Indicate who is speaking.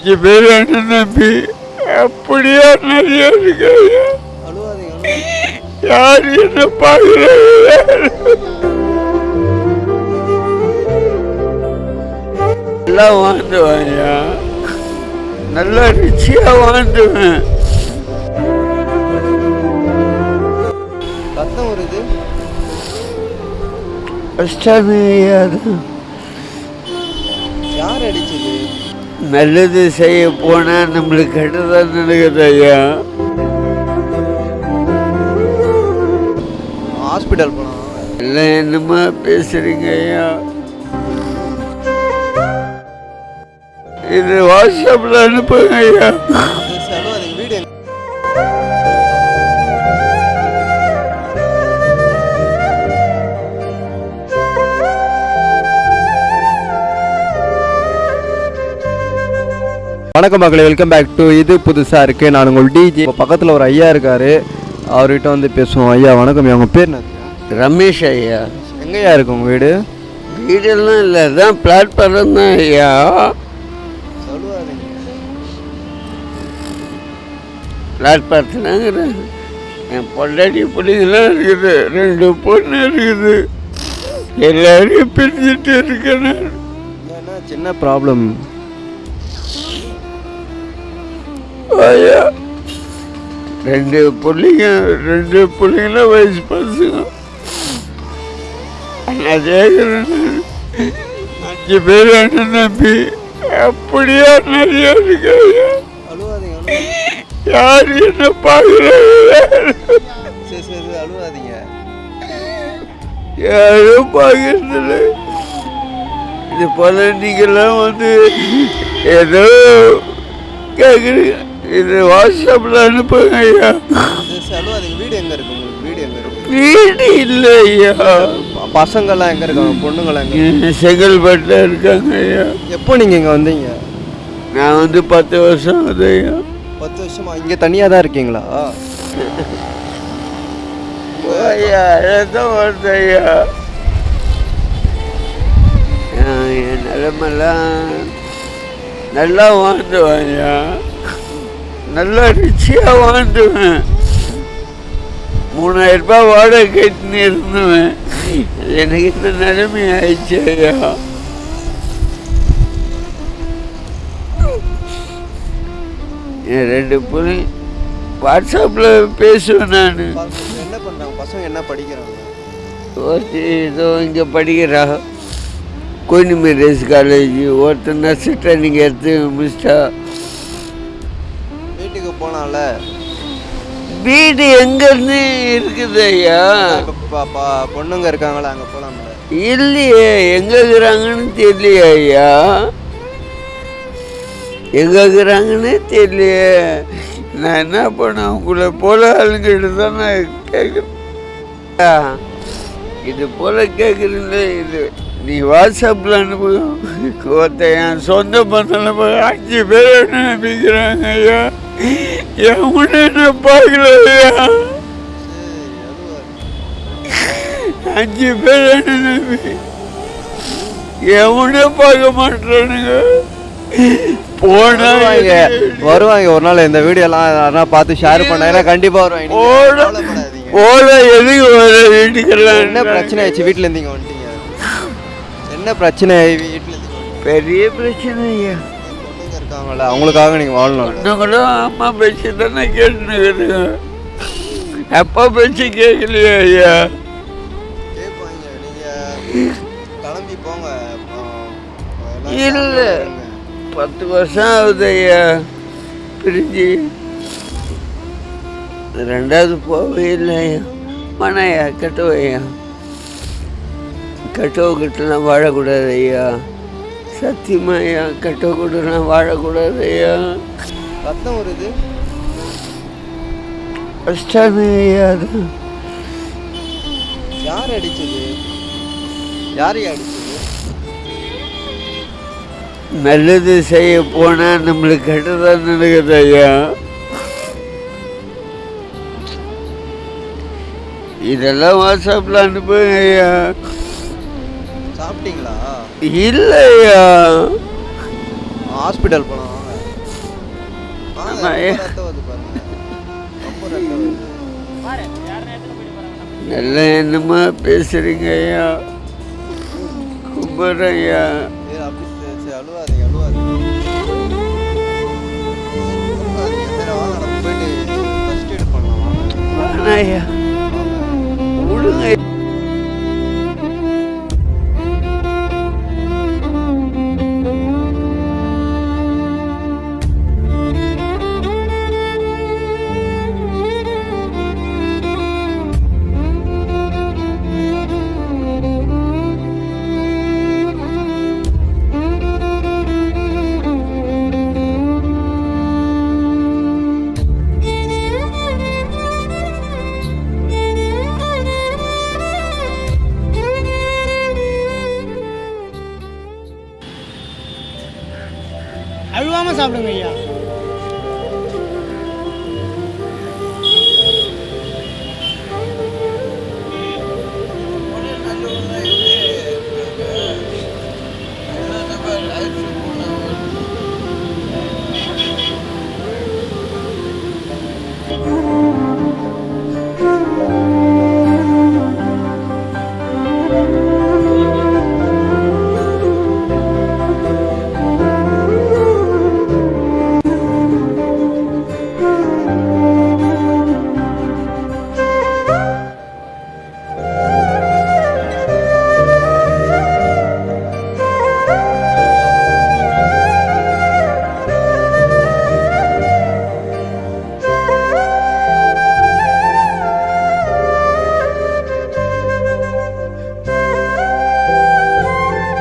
Speaker 1: அஞ்சு பேர் அண்ணன் தம்பி. அப்படியா நிறைய இருக்கு. யார் என்ன நல்லா வாழ்ந்துவேன் ஐயா நல்லா ரிச்சியா வாழ்ந்துவேன்.
Speaker 2: ரத்தம் வருது.
Speaker 1: தான்
Speaker 2: யார் அடிச்சது?
Speaker 1: நல்லது செய்ய போனா நம்மளுக்கு கெட்டதான் நடக்குது ஐயா.
Speaker 2: ஹாஸ்பிட்டல் போனா?
Speaker 1: எல்லாம் என்னமா பேசுறீங்க ஐயா. இது வாட்ஸ்அப்ல அனுப்புங்க ஐயா.
Speaker 2: வணக்கம் மக்களே வெல்கம் பேக் டு இது புதுசாக இருக்குது நான் உங்கள் டிஜி பக்கத்தில் ஒரு ஐயா இருக்காரு. அவர்கிட்ட வந்து பேசுவோம். ஐயா வணக்கம் உங்கள் பேர்
Speaker 1: ரமேஷ் ஐயா.
Speaker 2: எங்கேயா இருக்கு உங்கள் வீடு?
Speaker 1: வீடெல்லாம் இல்லை தான் பிளாட்ஃபார்ம் தான் ஐயா. பிளாட்ஃபார்த்துனாங்கிறேன் என் பொண்டாட்டி பிள்ளைங்களாம் இருக்குது. ரெண்டு பொண்ணு இருக்குது. எல்லாரையும் பிரிஞ்சுட்டு இருக்கேன்
Speaker 2: சின்ன ப்ராப்ளம்
Speaker 1: ரெண்டு பிள்ளைங்க ரெண்டு பிள்ளைங்களும் வயசு பசங்க. நான் கேட்குறேன் அஞ்சு பேர் அண்ணன் தம்பி. அப்படியா நிறைய இருக்கு யார் என்ன பார்க்குறாங்க யாரும் பார்க்கறதில்ல. இது போல நீங்களாம் வந்து ஏதோ கேட்குறீங்க இது வாட்ஸ்அப்பில் அனுப்புங்க ஐயா.
Speaker 2: வீடு எங்கே இருக்கு வீடு எங்கே இருக்கு?
Speaker 1: வீடு இல்லை ஐயா.
Speaker 2: ப- பசங்கெல்லாம் எங்கே இருக்காங்க? பொண்ணுங்களாம் எங்கே
Speaker 1: செங்கல்பட்டில் இருக்காங்க ஐயா.
Speaker 2: எப்போ நீங்கள் இங்கே வந்தீங்க?
Speaker 1: நான் வந்து பத்து வருஷம் ஆகுது ஐயா.
Speaker 2: பத்து வருஷமா? இங்கே தனியாக தான் இருக்கீங்களா?
Speaker 1: ஐயா அதான் வருது ஐயா. என் நிலமெல்லாம் நல்லா வாழ்ந்துவேன் ஐயா. நல்லா ரிச்சியாக வாழ்ந்துவேன் மூணாயிரம் ரூபாய் வாடகை கட்டின்னு இருந்துவேன். எனக்கு இந்த நிலைமை ஆயிடுச்சு ஐயா. என் ரெண்டு பிள்ளை வாட்ஸ்அப்பில் பேசுவேன் நான்.
Speaker 2: என்ன பண்ணுறாங்க பசங்க என்ன படிக்கிறாங்க?
Speaker 1: ஒருத்தி ஏதோ இங்கே படிக்கிறா. Queen Mary's college. ஒருத்தர் நர்ஸு ட்ரைனிங் எடுத்து முடிச்சிட்டா.
Speaker 2: வீட்டுக்கு போனால.
Speaker 1: வீடு எங்கேருந்து இருக்குது ஐயா?
Speaker 2: பொண்ணுங்க இருக்காங்களா அங்கே போகலாம்ல
Speaker 1: இல்லையே எங்கே இருக்கிறாங்கன்னு தெரியலையே ஐயா. எங்கே இருக்கிறாங்கன்னு தெரியலையே. நான் என்ன பண்ணேன் உங்களை போல ஆளுங்கிட்ட தான் நான் கேட்குறேன் இது போல கேட்குறீங்களே இது நீ வாட்ஸ்அப்பில் அனுப்பு. ஒருத்தன் என் சொந்த பந்தம் அஞ்சு பேர் என்ன நம்பிக்கிறாங்க ஐயா? என் முன்ன என்ன பார்க்கல ஐயா அஞ்சு பேர் என்ன நம்பி? எவனே பார்க்க மாட்டானுங்க போனா
Speaker 2: வருவாங்க ஒரு நாள் இந்த வீடியோ எல்லாம் யாரா பார்த்து ஷேர் பண்ணா கண்டிப்பா வருவாங்க.
Speaker 1: ஓட. ஓட எதுக்கு வர வீட்டுக்கெல்லாம்
Speaker 2: என்ன பிரச்சனை ஆச்சு? வீட்ல இருந்து இங்க வந்துட்டீங்க. என்ன பிரச்சனை வந்துட்டீங்க?
Speaker 1: பெரிய பிரச்சனை ஐயா
Speaker 2: இருக்காங்கல்ல அவங்களுக்காக நீங்க வாழணும்.
Speaker 1: இன்னும் அம்மா பேச்சு தானே கேட்டுனுக்குதுங்க அப்பா பேச்சு கேட்கலையா ஐயா.
Speaker 2: கேட்பாங்க நீங்க கிளம்பி போங்க.
Speaker 1: இல்ல. பத்து வருஷம் ஆகுது ஐயா. பிரிஞ்சு. ரெண்டாவது போகவே இல்லை ஐயா. மனையா கட்டோ ஐயா. கட்டோ கிட்டலாம் வாழக்கூடாது ஐயா. சத்தியமா ஐயா கட்டோ கிட்டலாம் வாழக்கூடாது ஐயா.
Speaker 2: ரத்தம் வருது.
Speaker 1: கஷ்டமே ஐயா அது.
Speaker 2: யார் அடிச்சது? யார் அடிச்சது?
Speaker 1: நல்லது செய்ய போனா நம்மளுக்கு கெட்டதான் நடக்குது ஐயா. இதெல்லாம் வாட்ஸ்அப்பில் அனுப்புங்க ஐயா.
Speaker 2: சாப்பிட்டீங்களா?
Speaker 1: இல்லையா?
Speaker 2: ஹாஸ்பிட்டல் போனோம் நல்ல எண்ணமா பேசுறீங்க ஐயா? கும்பிட்றேன் ஐயா. ஐயா.
Speaker 3: சாப்பிடுங்க ஐயா